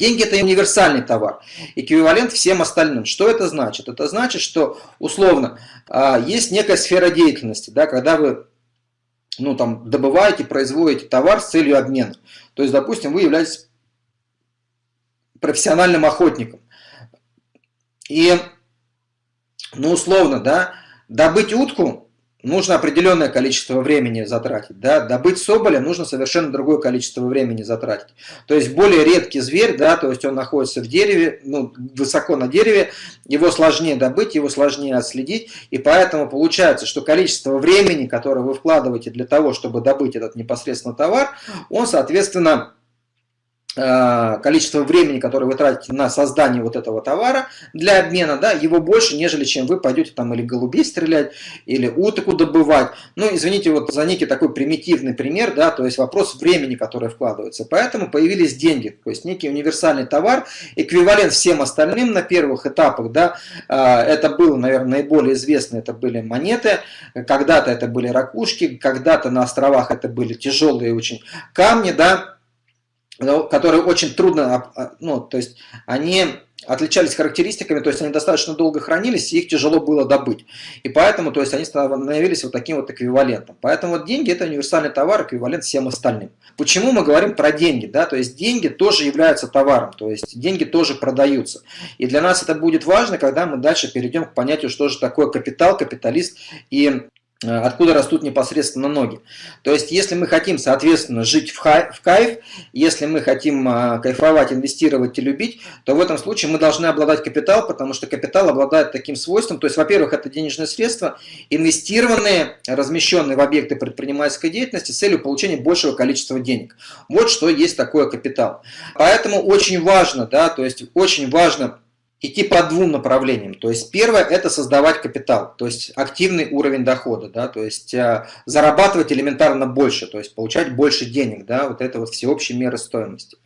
Деньги – это универсальный товар, эквивалент всем остальным. Что это значит? Это значит, что условно а, есть некая сфера деятельности, да, когда вы ну, там, добываете, производите товар с целью обмена. То есть, допустим, вы являетесь профессиональным охотником. И, ну, условно, да, добыть утку нужно определенное количество времени затратить. Да? Добыть соболя нужно совершенно другое количество времени затратить. То есть более редкий зверь, да, то есть он находится в дереве, ну, высоко на дереве, его сложнее добыть, его сложнее отследить, и поэтому получается, что количество времени, которое вы вкладываете для того, чтобы добыть этот непосредственно товар, он, соответственно, количество времени, которое вы тратите на создание вот этого товара для обмена, да, его больше, нежели чем вы пойдете там или голубей стрелять, или утку добывать. Ну, извините, вот за некий такой примитивный пример, да, то есть вопрос времени, которое вкладывается. Поэтому появились деньги, то есть некий универсальный товар, эквивалент всем остальным на первых этапах, да, э, это было, наверное, наиболее известно, это были монеты, когда-то это были ракушки, когда-то на островах это были тяжелые очень камни, да, которые очень трудно, а, ну, то есть они отличались характеристиками, то есть они достаточно долго хранились, и их тяжело было добыть. И поэтому, то есть они становились вот таким вот эквивалентом. Поэтому вот деньги – это универсальный товар, эквивалент всем остальным. Почему мы говорим про деньги? Да? То есть деньги тоже являются товаром, то есть деньги тоже продаются. И для нас это будет важно, когда мы дальше перейдем к понятию, что же такое капитал, капиталист и откуда растут непосредственно ноги. То есть, если мы хотим, соответственно, жить в, хай, в кайф, если мы хотим э, кайфовать, инвестировать и любить, то в этом случае мы должны обладать капитал, потому что капитал обладает таким свойством, то есть, во-первых, это денежные средства, инвестированные, размещенные в объекты предпринимательской деятельности с целью получения большего количества денег. Вот что есть такое капитал. Поэтому очень важно, да, то есть, очень важно идти по двум направлениям. То есть первое – это создавать капитал, то есть активный уровень дохода, да, то есть э, зарабатывать элементарно больше, то есть получать больше денег, да, вот это вот всеобщие меры стоимости.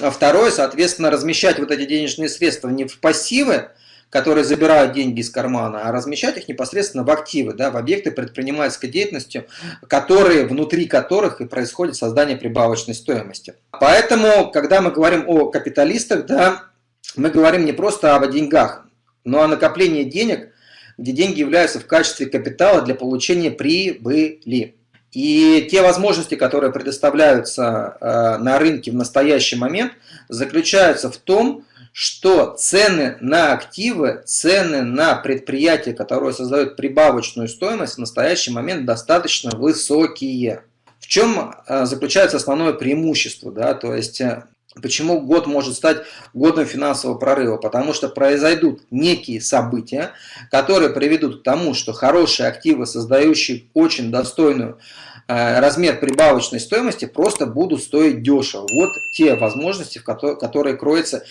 А второе, соответственно, размещать вот эти денежные средства не в пассивы, которые забирают деньги из кармана, а размещать их непосредственно в активы, да, в объекты предпринимательской деятельности, которые, внутри которых и происходит создание прибавочной стоимости. Поэтому, когда мы говорим о капиталистах, да, мы говорим не просто о деньгах, но о накоплении денег, где деньги являются в качестве капитала для получения прибыли. И те возможности, которые предоставляются э, на рынке в настоящий момент, заключаются в том, что цены на активы, цены на предприятия, которые создают прибавочную стоимость, в настоящий момент достаточно высокие. В чем э, заключается основное преимущество? Да? То есть э, Почему год может стать годом финансового прорыва? Потому что произойдут некие события, которые приведут к тому, что хорошие активы, создающие очень достойную э, размер прибавочной стоимости, просто будут стоить дешево. Вот те возможности, в которые, которые кроются.